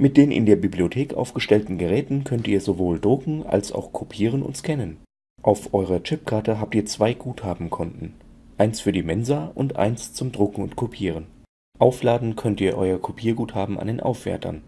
Mit den in der Bibliothek aufgestellten Geräten könnt ihr sowohl drucken als auch kopieren und scannen. Auf eurer Chipkarte habt ihr zwei Guthabenkonten, eins für die Mensa und eins zum Drucken und Kopieren. Aufladen könnt ihr euer Kopierguthaben an den Aufwärtern.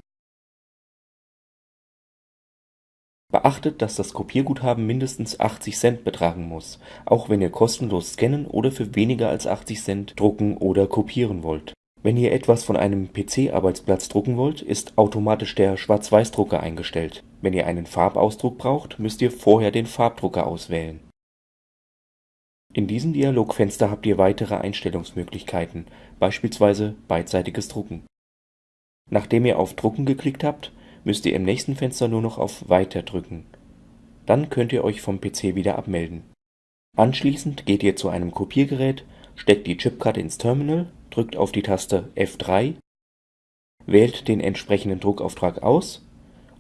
Beachtet, dass das Kopierguthaben mindestens 80 Cent betragen muss, auch wenn ihr kostenlos scannen oder für weniger als 80 Cent drucken oder kopieren wollt. Wenn ihr etwas von einem PC-Arbeitsplatz drucken wollt, ist automatisch der Schwarz-Weiß-Drucker eingestellt. Wenn ihr einen Farbausdruck braucht, müsst ihr vorher den Farbdrucker auswählen. In diesem Dialogfenster habt ihr weitere Einstellungsmöglichkeiten, beispielsweise beidseitiges Drucken. Nachdem ihr auf Drucken geklickt habt, müsst ihr im nächsten Fenster nur noch auf Weiter drücken. Dann könnt ihr euch vom PC wieder abmelden. Anschließend geht ihr zu einem Kopiergerät, steckt die Chipkarte ins Terminal, drückt auf die Taste F3, wählt den entsprechenden Druckauftrag aus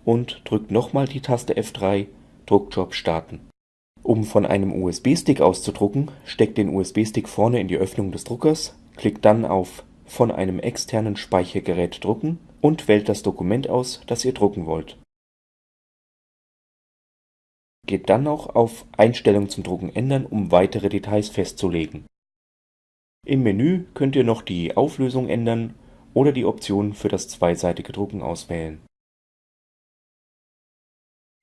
und drückt nochmal die Taste F3, Druckjob starten. Um von einem USB-Stick auszudrucken, steckt den USB-Stick vorne in die Öffnung des Druckers, klickt dann auf Von einem externen Speichergerät drucken und wählt das Dokument aus, das ihr drucken wollt. Geht dann noch auf Einstellungen zum Drucken ändern, um weitere Details festzulegen. Im Menü könnt ihr noch die Auflösung ändern oder die Option für das zweiseitige Drucken auswählen.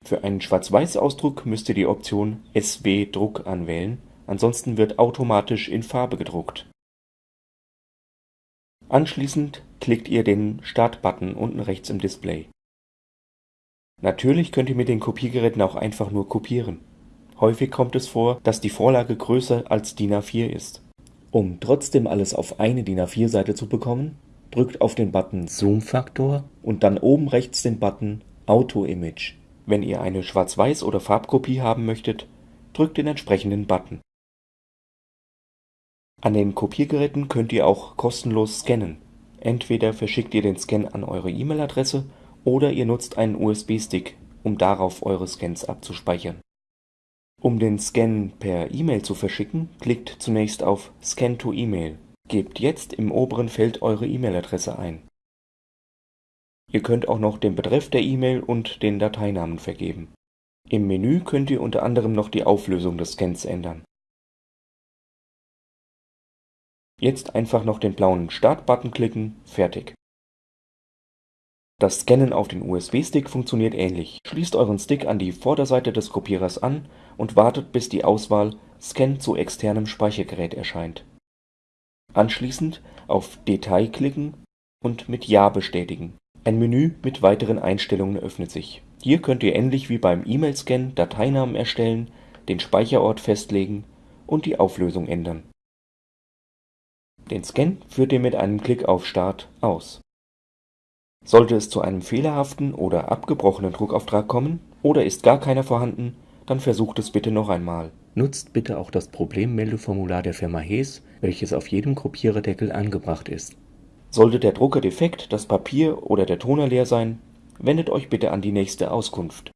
Für einen Schwarz-Weiß-Ausdruck müsst ihr die Option SW Druck anwählen, ansonsten wird automatisch in Farbe gedruckt Anschließend klickt ihr den Start-Button unten rechts im Display. Natürlich könnt ihr mit den Kopiergeräten auch einfach nur kopieren. Häufig kommt es vor, dass die Vorlage größer als DIN A4 ist. Um trotzdem alles auf eine DIN A4-Seite zu bekommen, drückt auf den Button Zoom-Faktor und dann oben rechts den Button Auto-Image. Wenn ihr eine Schwarz-Weiß- oder Farbkopie haben möchtet, drückt den entsprechenden Button an den Kopiergeräten könnt ihr auch kostenlos scannen. Entweder verschickt ihr den Scan an eure E-Mail-Adresse oder ihr nutzt einen USB-Stick, um darauf eure Scans abzuspeichern. Um den Scan per E-Mail zu verschicken, klickt zunächst auf Scan to E-Mail. Gebt jetzt im oberen Feld eure E-Mail-Adresse ein. Ihr könnt auch noch den Betreff der E-Mail und den Dateinamen vergeben. Im Menü könnt ihr unter anderem noch die Auflösung des Scans ändern Jetzt einfach noch den blauen Start-Button klicken, fertig. Das Scannen auf den USB-Stick funktioniert ähnlich. Schließt euren Stick an die Vorderseite des Kopierers an und wartet bis die Auswahl Scan zu externem Speichergerät erscheint. Anschließend auf Detail klicken und mit Ja bestätigen. Ein Menü mit weiteren Einstellungen öffnet sich. Hier könnt ihr ähnlich wie beim E-Mail-Scan Dateinamen erstellen, den Speicherort festlegen und die Auflösung ändern den Scan führt ihr mit einem Klick auf Start aus. Sollte es zu einem fehlerhaften oder abgebrochenen Druckauftrag kommen oder ist gar keiner vorhanden, dann versucht es bitte noch einmal. Nutzt bitte auch das Problemmeldeformular der Firma Hees, welches auf jedem Kopiererdeckel angebracht ist. Sollte der Drucker defekt, das Papier oder der Toner leer sein, wendet euch bitte an die nächste Auskunft